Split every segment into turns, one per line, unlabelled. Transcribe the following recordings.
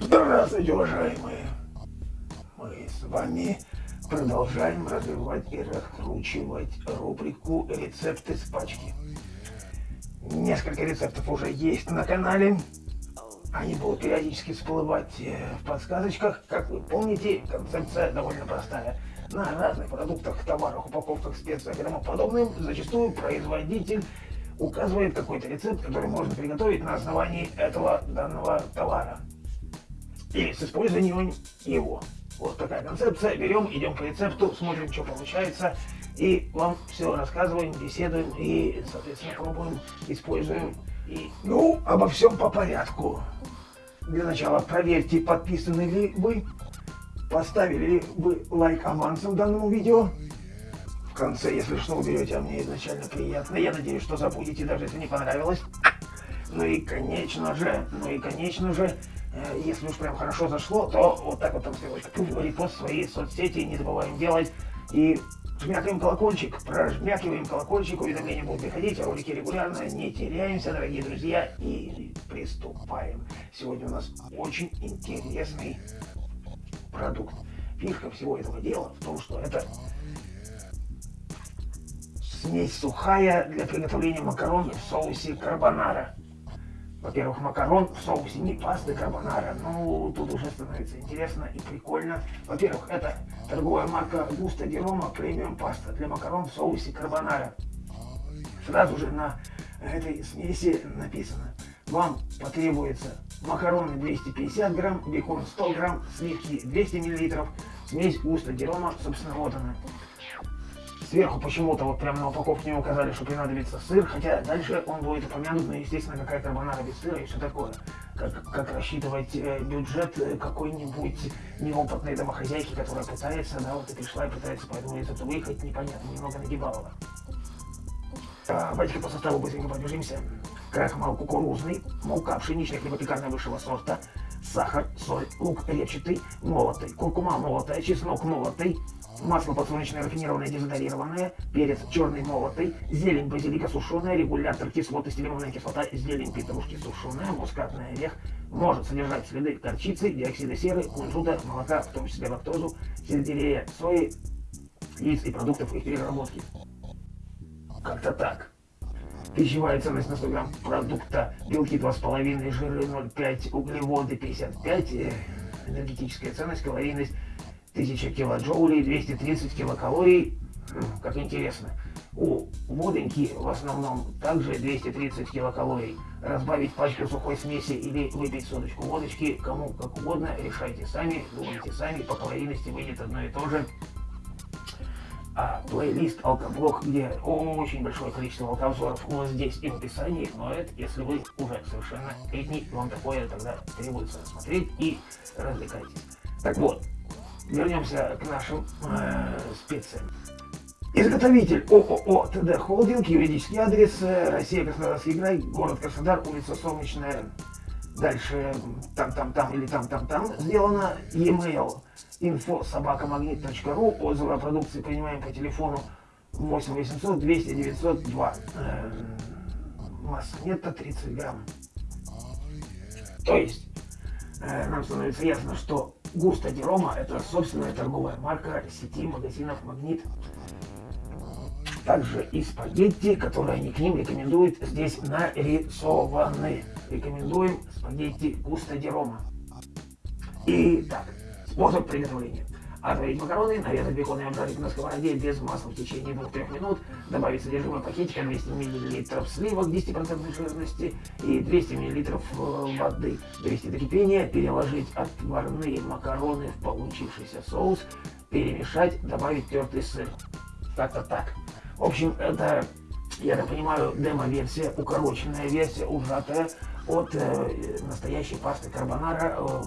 Здравствуйте, уважаемые! Мы с вами продолжаем развивать и раскручивать рубрику «Рецепты с пачки». Несколько рецептов уже есть на канале. Они будут периодически всплывать э, в подсказочках. Как вы помните, концепция довольно простая. На разных продуктах, товарах, упаковках, специях и тому подобным зачастую производитель указывает какой-то рецепт, который можно приготовить на основании этого данного товара. Или с использованием его. Вот такая концепция. Берем, идем по рецепту, смотрим, что получается. И вам все рассказываем, беседуем и, соответственно, пробуем, используем. И, ну, обо всем по порядку. Для начала проверьте, подписаны ли вы, поставили ли вы лайк авансом данному видео. В конце, если что, уберете, а мне изначально приятно. Я надеюсь, что забудете, даже если не понравилось. Ну и, конечно же, ну и, конечно же, если уж прям хорошо зашло, то вот так вот там стрелочка, репост в свои соцсети не забываем делать. И жмякаем колокольчик, прожмякиваем колокольчик, уведомления будут приходить, ролики регулярно, не теряемся, дорогие друзья, и приступаем. Сегодня у нас очень интересный продукт. Фишка всего этого дела в том, что это смесь сухая для приготовления макарон в соусе карбонара. Во-первых, макарон в соусе не пасты карбонара. Ну, тут уже становится интересно и прикольно. Во-первых, это торговая марка Густа Ди Рома премиум паста для макарон в соусе карбонара. Сразу же на этой смеси написано. Вам потребуется макароны 250 грамм, бекон 100 грамм, сливки 200 миллилитров, смесь Густа Ди Рома, собственно, вот она. Сверху почему-то вот прямо на упаковке не указали, что понадобится сыр, хотя дальше он будет упомянут, но естественно какая карбонара без сыра и все такое. Как, как рассчитывать э, бюджет э, какой-нибудь неопытной домохозяйки, которая пытается, да, вот и пришла и пытается по этому рецепту выехать, непонятно, немного нагибалово. А, давайте по составу быстренько пробежимся. Крахмал кукурузный, мука пшеничная хлебопекарная высшего сорта, сахар, соль, лук репчатый, молотый, куркума молотая, чеснок молотый, масло подсолнечное рафинированное дезодорированное, перец черный молотый, зелень базилика сушеная, регулятор кислотности лимонная кислота, зелень петрушки сушеная, мускатный орех, может содержать следы горчицы, диоксида серы, кунжута, молока, в том числе лактозу, сельдерея, сои, яиц и продуктов их переработки. Как-то так. Пищевая ценность на 100 грамм продукта, белки 2,5, жиры 0,5, углеводы 55, э, энергетическая ценность, калорийность 1000 килоджоулей, 230 килокалорий. Как интересно. У водоньки в основном также 230 килокалорий. Разбавить пачку сухой смеси или выпить соточку водочки, кому как угодно, решайте сами, думайте сами, по калорийности выйдет одно и то же. А плейлист алкоблок, где очень большое количество алкообзоров, вот здесь и в описании, но это если вы уже совершенно летний, вам такое тогда требуется смотреть и развлекайтесь. Так вот, вернемся к нашим э, специям. Изготовитель ООО ТД Холдинг, юридический адрес э, Россия, Краснодарский край, город Краснодар, улица Солнечная, дальше там-там-там или там-там-там сделано, e-mail info собакамагнит.ру, отзывы о продукции принимаем по телефону 8 800 200 902, э, масса нетто 30 грамм. То есть, э, нам становится ясно, что Густо Ди Рома – это собственная торговая марка сети магазинов «Магнит». Также и спагетти, которые они к ним рекомендуют, здесь нарисованы. Рекомендуем спагетти Густо Ди Рома. Итак, способ приготовления. Отварить макароны, нарезать бекон и обжарить на сковороде без масла в течение 2-3 минут, добавить содержимое пакетика 200 мл сливок 10% жирности и 200 мл э, воды. Довести до кипения, переложить отварные макароны в получившийся соус, перемешать, добавить тертый сыр. Как-то так. В общем, это, я так понимаю, демо-версия, укороченная версия, ужатая от э, настоящей пасты карбонара. Э,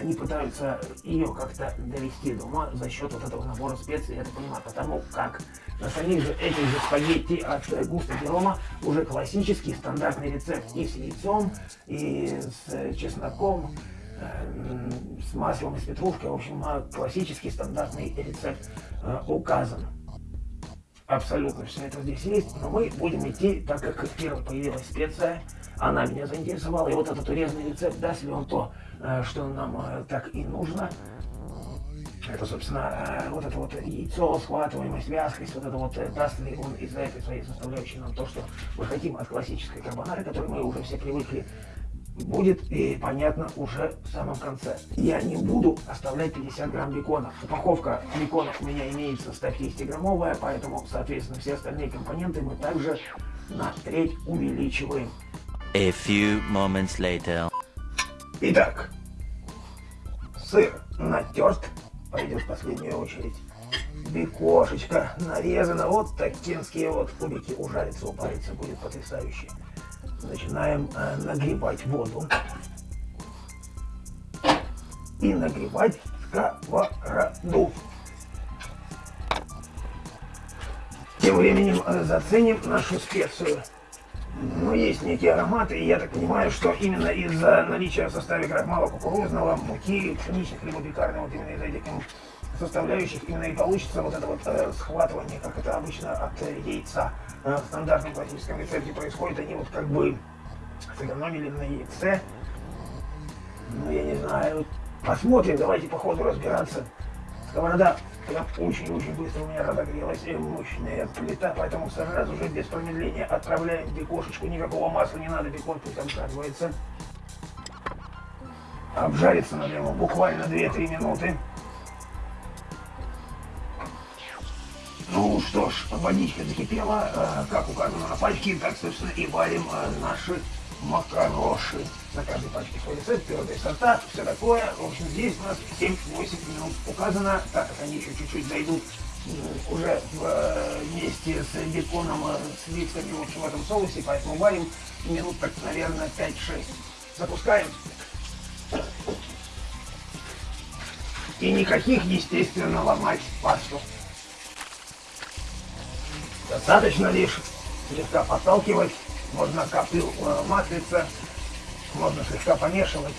они пытаются ее как-то довести до ума за счет вот этого набора специй, я это понимаю, потому как на самих же этих же спагетти от Густа Рома уже классический стандартный рецепт и с яйцом, и с чесноком, э, с маслом и с петрушкой, в общем, классический стандартный рецепт э, указан. Абсолютно все это здесь есть, но мы будем идти, так как первой появилась специя, она меня заинтересовала, и вот этот урезанный рецепт, даст ли он то, э, что нам э, так и нужно. Это, собственно, вот это вот яйцо, схватываемость, вязкость, вот это вот даст ли он из-за этой своей составляющей нам то, что мы хотим от классической карбонары, которой мы уже все привыкли будет и понятно уже в самом конце. Я не буду оставлять 50 грамм бекона. Упаковка беконов у меня имеется 150-граммовая, поэтому, соответственно, все остальные компоненты мы также на треть увеличиваем.
A few moments later.
Итак, сыр натерт, пойдет в последнюю очередь. Бекошечка нарезана, вот такие вот кубики ужарится, упарится, будет потрясающе начинаем э, нагревать воду и нагревать сковороду. Тем временем э, заценим нашу специю. Ну, есть некие ароматы, и я так понимаю, что именно из-за наличия в составе крахмала кукурузного, муки, пшеничных либо пекарного, вот именно из этих составляющих именно и получится вот это вот э, схватывание, как это обычно от э, яйца э, в стандартном классическом рецепте происходит. Они вот как бы сэкономили на яйце. Ну, я не знаю. Посмотрим, давайте по ходу разбираться. Сковорода очень-очень быстро у меня разогрелась. И мощная плита, поэтому сразу же без промедления отправляем бекошечку. Никакого масла не надо, бекон пусть обжаривается. Обжарится надо ему буквально 2-3 минуты. Ну что ж, водичка закипела, э, как указано на пачке, так, собственно, и варим э, наши макароши. На каждой пачке свой рецепт, твердые сорта, все такое. В общем, здесь у нас 7-8 минут указано, так как они еще чуть-чуть дойдут уже э, вместе с беконом, с листами, в общем, в этом соусе, поэтому варим минут так, наверное, 5-6. Запускаем. И никаких, естественно, ломать пасту. Достаточно лишь слегка подталкивать, можно капель э, маслица, можно слегка помешивать.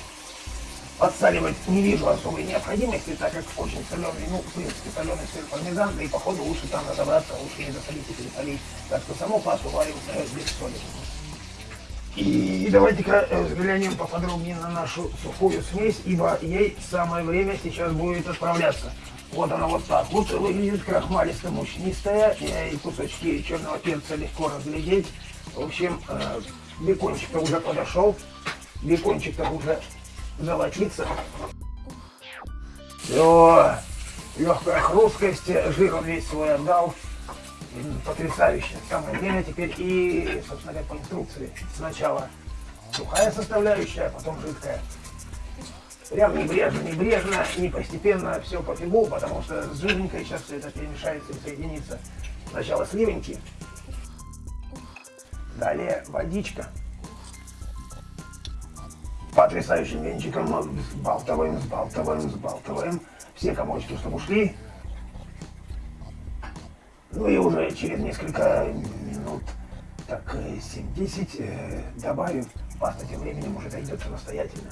Подсаливать не вижу особой необходимости, так как очень соленый, ну, в принципе, соленый сыр пармезан, да и походу лучше там разобраться, лучше не засолить и пересолить. Так что саму пасту варим э, без соли. И давайте-ка э, взглянем поподробнее на нашу сухую смесь, ибо ей самое время сейчас будет отправляться. Вот она вот так вот выглядит, крахмалисто-мучнистая, и кусочки черного перца легко разглядеть. В общем, э, бекончик-то уже подошел, бекончик-то уже золотится. Все, легкая хрусткость, жир он весь свой отдал. Потрясающе. Самое время теперь и, собственно говоря, по инструкции. Сначала сухая составляющая, а потом жидкая. Прям небрежно, небрежно, не постепенно, все по фигу, потому что с жирненькой сейчас все это перемешается и соединится. Сначала сливеньки, далее водичка. Потрясающим венчиком сбалтываем, сбалтываем, сбалтываем. Все комочки, чтобы ушли. Ну и уже через несколько минут, так 7-10, э, э, добавим. Паста тем временем уже дойдет самостоятельно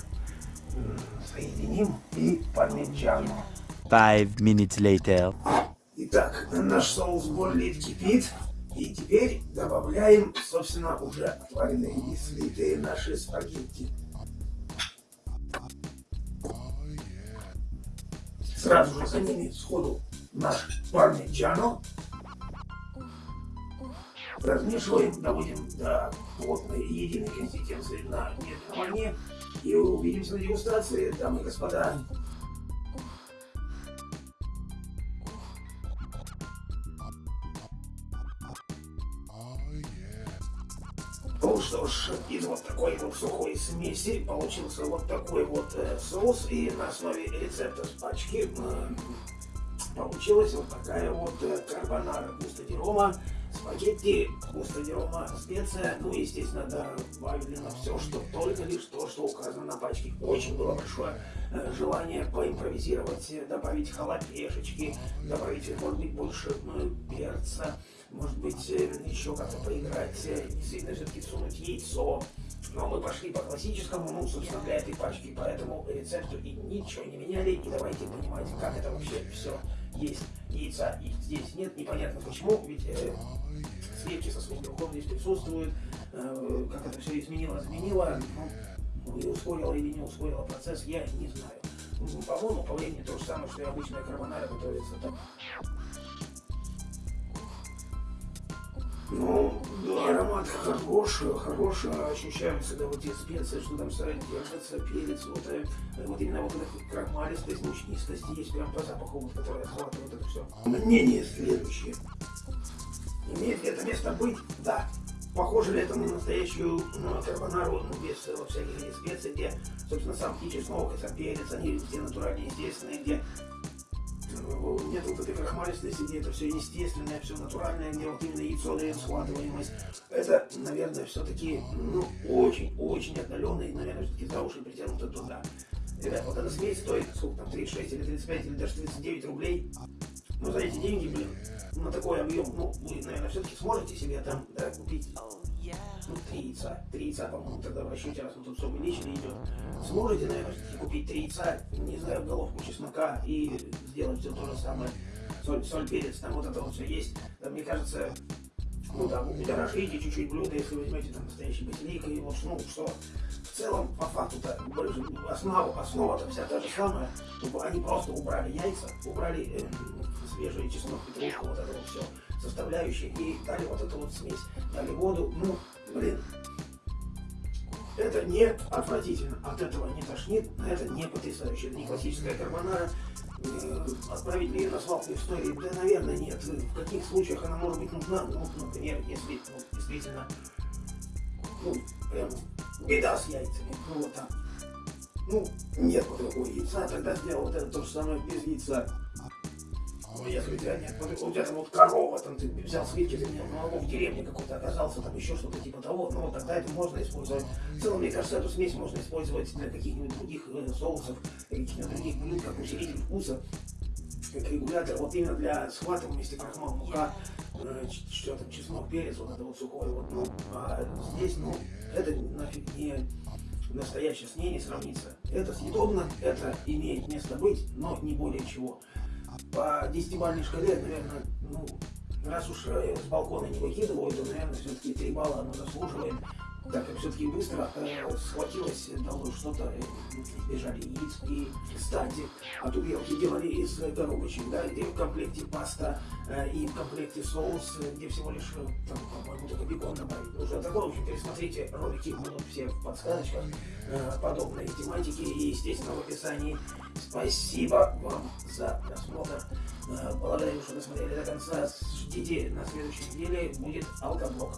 соединим и пармиджано.
Five minutes later.
Итак, наш соус бурлит, кипит. И теперь добавляем, собственно, уже отваренные и слитые наши спагетти. Сразу же за ними сходу наш пармиджано. Размешиваем, доводим до плотной единой консистенции на медленном огне. И увидимся на дегустации, дамы и господа. Ну что ж, из вот такой вот сухой смеси получился вот такой вот э, соус. И на основе рецепта с пачки э, получилась вот такая вот э, карбонара густо спагетти, густо рома, специя, ну, естественно, добавлено все, что только лишь то, что указано на пачке. Очень было большое э, желание поимпровизировать, добавить халапешечки, добавить, может быть, больше э, перца, может быть, э, еще как-то поиграть, действительно, все-таки сунуть яйцо. Но мы пошли по классическому, ну, собственно, для этой пачки, поэтому рецепту и ничего не меняли. И давайте понимать, как это вообще все есть. Яйца и здесь нет, непонятно почему, ведь э, сливки со своим белком здесь присутствуют. Э, как это все изменило, изменило. Ну, и ускорила или не ускорила процесс, я не знаю. Ну, По-моему, по времени то же самое, что и обычная карбонара готовится. Так. Ну, да, аромат хороший, хороший, ощущаются, да, вот те специи, что там стоит, держится, перец, вот, э, вот именно вот эта крахмалистость, мучнистость есть прям по запаху, вот, который охватывает это все. Мнение следующее. Имеет ли это место быть? Да. Похоже ли это на настоящую ну, карбонару, ну, без вот всяких специй, где, собственно, сам птичий чеснок, сам перец, они все натуральные, естественные, где нет вот этой крахмалистости, где это все естественное, все натуральное, где вот именно яйцо дает схватываемость. Это, наверное, все-таки, ну, очень-очень отдаленный, наверное, все-таки за уши притянуто туда. Ребят, вот эта смесь стоит, сколько там, 36 или 35 или даже 39 рублей. Ну, за эти деньги, блин, на такой объем, ну, вы, наверное, все-таки сможете себе там, да, купить, три яйца. Три яйца, по-моему, тогда в расчете, раз вот тут все увеличено идет. Сможете, наверное, купить три яйца, не знаю, головку чеснока и сделать все то же самое. Соль, соль, перец, там вот это вот все есть. Да, мне кажется, ну, там, удорожите чуть-чуть блюдо, если возьмете там настоящий базилик, и вот, ну, что, в целом, по факту-то, основа, основа-то вся та же самая. Ну, Они просто убрали яйца, убрали э, свежий чеснок, петрушку, вот это вот все составляющие, и дали вот эту вот смесь, дали воду, ну, блин, это не отвратительно, от этого не тошнит, это не потрясающе, это не классическая карбонара, Э, отправить ли ее на свалку истории? Да, наверное, нет. В каких случаях она может быть нужна? Ну, например, если ну, действительно, ну, прям беда с яйцами, ну, вот так. Ну, нет вот такого яйца, тогда сделал вот это то же самое без яйца. Ну, если у тебя нет, у тебя там вот корова, там ты взял свитки, ты молоко в деревне какой-то оказался, там еще что-то типа того, ну, вот тогда это можно использовать. В целом, мне кажется, эту смесь можно использовать для каких-нибудь других э, соусов, каких-нибудь других блюд, как усилитель вкуса, как регулятор, вот именно для схватываемости крахмал, мука, э, что там, чеснок, перец, вот это вот сухой, вот, ну, а здесь, ну, это нафиг не настоящее с ней не сравнится. Это съедобно, это имеет место быть, но не более чего по десятибалльной шкале, наверное, ну, раз уж э, с балкона не выкидываю, то, наверное, все-таки 3 балла оно заслуживает, так как все-таки быстро э, схватилось, дало что-то, э, бежали яиц. И, кстати, от увелки делали из коробочек, да, где в комплекте паста э, и в комплекте соус, э, где всего лишь, э, там, по-моему, только бекон добавить. Уже такое, в общем, пересмотрите, ролики будут все в подсказочках э, подобной тематики и, естественно, в описании. Спасибо вам за просмотр. Э, благодарю, что досмотрели до конца. Ждите на следующей неделе будет алкоблок.